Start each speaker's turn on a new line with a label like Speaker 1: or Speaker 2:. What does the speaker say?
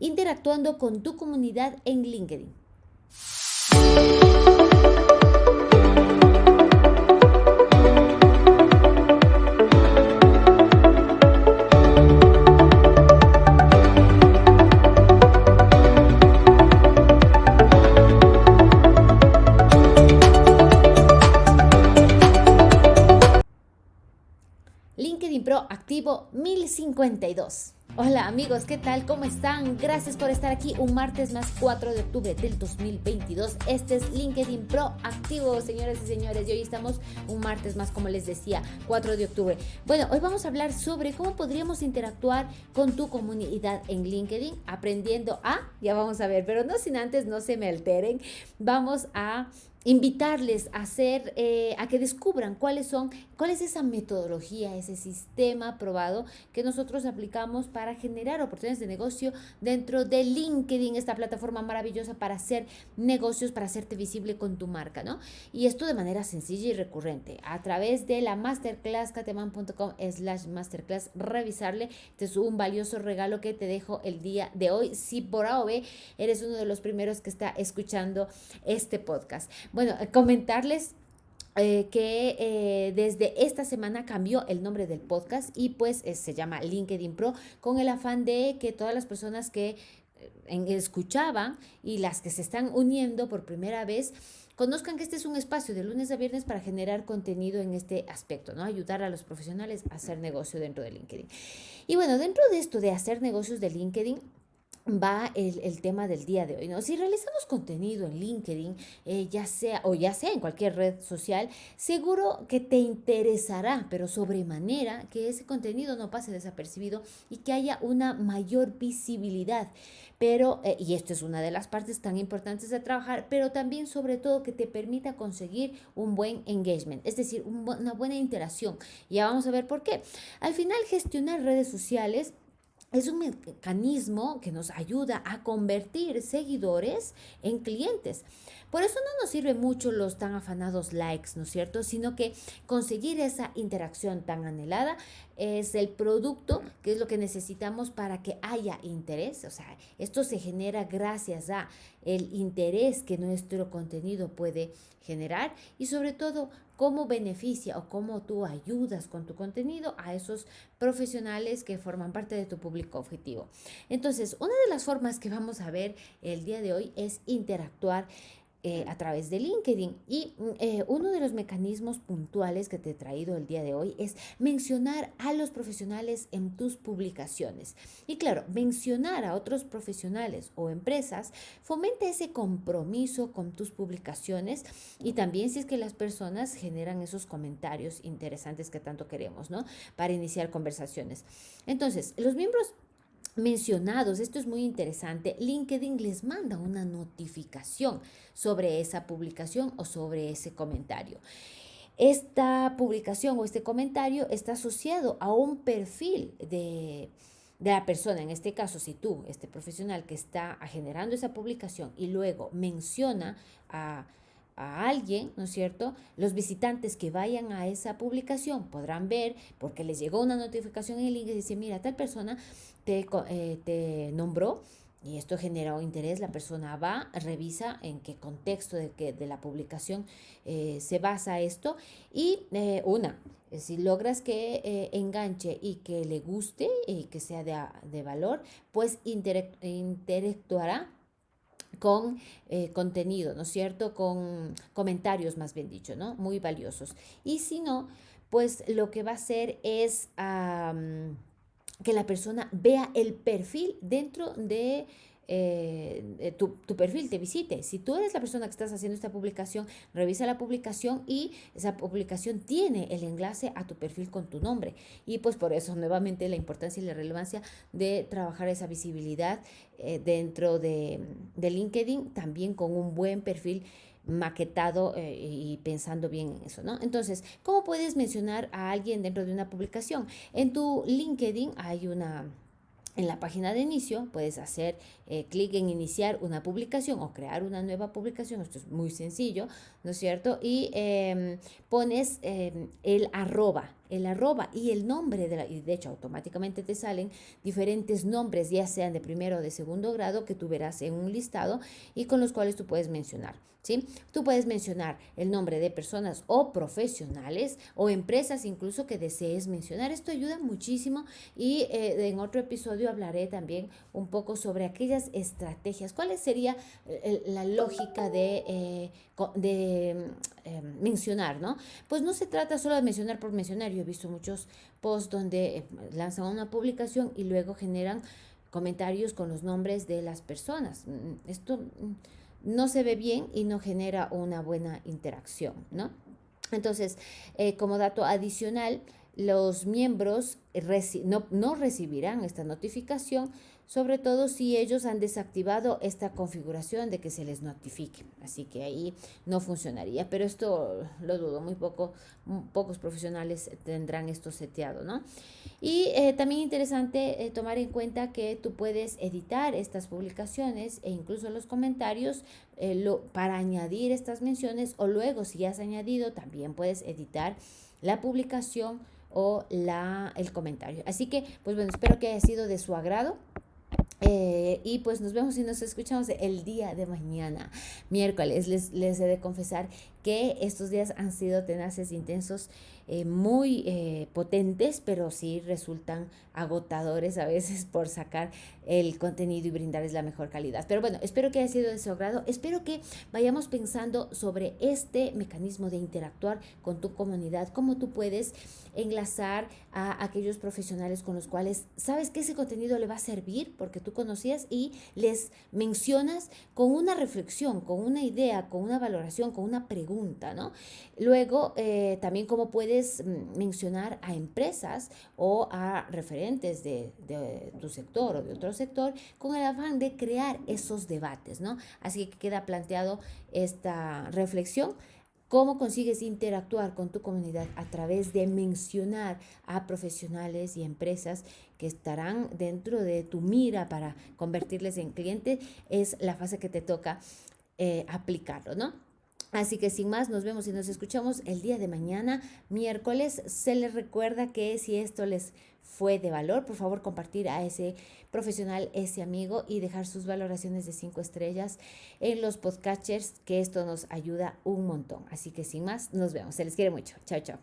Speaker 1: interactuando con tu comunidad en LinkedIn. LinkedIn Pro activo 1052. Hola amigos, ¿qué tal? ¿Cómo están? Gracias por estar aquí un martes más 4 de octubre del 2022. Este es LinkedIn Pro activo, señores y señores. Y hoy estamos un martes más, como les decía, 4 de octubre. Bueno, hoy vamos a hablar sobre cómo podríamos interactuar con tu comunidad en LinkedIn, aprendiendo a, ya vamos a ver, pero no sin antes, no se me alteren, vamos a invitarles a hacer, eh, a que descubran cuáles son, cuál es esa metodología, ese sistema probado que nosotros aplicamos para generar oportunidades de negocio dentro de LinkedIn, esta plataforma maravillosa para hacer negocios, para hacerte visible con tu marca, ¿no? Y esto de manera sencilla y recurrente, a través de la masterclass cateman.com slash masterclass, revisarle, este es un valioso regalo que te dejo el día de hoy, si por A o B eres uno de los primeros que está escuchando este podcast. Bueno, eh, comentarles eh, que eh, desde esta semana cambió el nombre del podcast y pues se llama LinkedIn Pro con el afán de que todas las personas que escuchaban y las que se están uniendo por primera vez conozcan que este es un espacio de lunes a viernes para generar contenido en este aspecto, ¿no? Ayudar a los profesionales a hacer negocio dentro de LinkedIn. Y bueno, dentro de esto de hacer negocios de LinkedIn, va el, tema del día de hoy, ¿no? Si realizamos contenido en LinkedIn, eh, ya sea o ya sea en cualquier red social, seguro que te interesará, pero sobremanera que ese contenido no pase desapercibido y que haya una mayor visibilidad. Pero, eh, y esto es una de las partes tan importantes de trabajar, pero también sobre todo que te permita conseguir un buen engagement, es decir, una buena interacción. Ya vamos a ver por qué. Al final, gestionar redes sociales es un mecanismo que nos ayuda a convertir seguidores en clientes. Por eso no nos sirve mucho los tan afanados likes, ¿no es cierto? Sino que conseguir esa interacción tan anhelada es el producto, que es lo que necesitamos para que haya interés. O sea, esto se genera gracias a el interés que nuestro contenido puede generar y sobre todo cómo beneficia o cómo tú ayudas con tu contenido a esos profesionales que forman parte de tu público objetivo. Entonces, una de las formas que vamos a ver el día de hoy es interactuar eh, a través de LinkedIn. Y mm, eh, uno de los mecanismos puntuales que te he traído el día de hoy es mencionar a los profesionales en tus publicaciones. Y claro, mencionar a otros profesionales o empresas fomenta ese compromiso con tus publicaciones y también si es que las personas generan esos comentarios interesantes que tanto queremos, ¿no? Para iniciar conversaciones. Entonces, los miembros mencionados, esto es muy interesante, LinkedIn les manda una notificación sobre esa publicación o sobre ese comentario. Esta publicación o este comentario está asociado a un perfil de, de la persona, en este caso, si tú, este profesional que está generando esa publicación y luego menciona a a alguien, ¿no es cierto? Los visitantes que vayan a esa publicación podrán ver, porque les llegó una notificación en el link y dice, mira, tal persona te, eh, te nombró y esto generó interés, la persona va, revisa en qué contexto de, que, de la publicación eh, se basa esto y eh, una, si logras que enganche y que le guste y que sea de, de valor, pues interactuará con eh, contenido, ¿no es cierto? Con comentarios, más bien dicho, ¿no? Muy valiosos. Y si no, pues lo que va a hacer es que la persona vea el perfil dentro de eh, tu, perfil te visite. Si tú eres la persona que estás haciendo esta publicación, revisa la publicación y esa publicación tiene el enlace a tu perfil con tu nombre. Y pues por eso nuevamente la importancia y la relevancia de trabajar esa visibilidad eh, dentro de, de, LinkedIn, también con un buen perfil maquetado eh, y pensando bien en eso, ¿no? Entonces, ¿cómo puedes mencionar a alguien dentro de una publicación? En tu LinkedIn hay una en la página de inicio puedes hacer eh, clic en iniciar una publicación o crear una nueva publicación. Esto es muy sencillo, ¿no es cierto? Y em, pones em, el arroba el arroba y el nombre de la, y de hecho automáticamente te salen diferentes nombres, ya sean de primero o de segundo grado, que tú verás en un listado y con los cuales tú puedes mencionar. ¿Sí? Tú puedes mencionar el nombre de personas o profesionales o empresas incluso que desees mencionar. Esto ayuda muchísimo y eh, en otro episodio hablaré también un poco sobre aquellas estrategias. ¿Cuál sería eh, la lógica de, eh, de mencionar? ¿no? Pues no se trata solo de mencionar por mencionar. Yo he visto muchos posts donde lanzan una publicación y luego generan comentarios con los nombres de las personas. Mm, esto mm, no se ve bien y no genera una buena interacción, ¿no? Entonces, eh, como dato adicional, los miembros no recibirán esta notificación sobre todo si ellos han desactivado esta configuración de que se les notifique. Así que ahí no funcionaría, pero esto lo dudo, muy poco, pocos profesionales tendrán esto seteado, ¿no? Y eh, también interesante eh, tomar en cuenta que tú puedes editar estas publicaciones e incluso los comentarios eh, lo, para añadir estas menciones o luego si has añadido también puedes editar la publicación o la, el comentario. Así que, pues bueno, espero que haya sido de su agrado. Eh, y pues nos vemos y nos escuchamos el día de mañana, miércoles. Les, les he de confesar que estos días han sido tenaces, intensos, eh, muy eh, potentes, pero sí resultan agotadores a veces por sacar el contenido y brindarles la mejor calidad. Pero bueno, espero que haya sido de su agrado. Espero que vayamos pensando sobre este mecanismo de interactuar con tu comunidad, cómo tú puedes enlazar a aquellos profesionales con los cuales sabes que ese contenido le va a servir porque tú conocías y les mencionas con una reflexión, con una idea, con una valoración, con una pregunta ¿no? Luego, eh, también cómo puedes mm, mencionar a empresas o a referentes de, tu sector o de otro sector con el afán de crear esos debates, ¿no? Así que queda planteado esta reflexión. ¿Cómo consigues interactuar con tu comunidad a través de mencionar a profesionales y empresas que estarán dentro de tu mira para convertirles en clientes? Es la fase que te toca eh, aplicarlo, ¿no? Así que sin más, nos vemos y nos escuchamos el día de mañana, miércoles. Se les recuerda que si esto les fue de valor, por favor compartir a ese profesional, ese amigo y dejar sus valoraciones de cinco estrellas en los podcatchers, que esto nos ayuda un montón. Así que sin más, nos vemos. Se les quiere mucho. Chao, chao.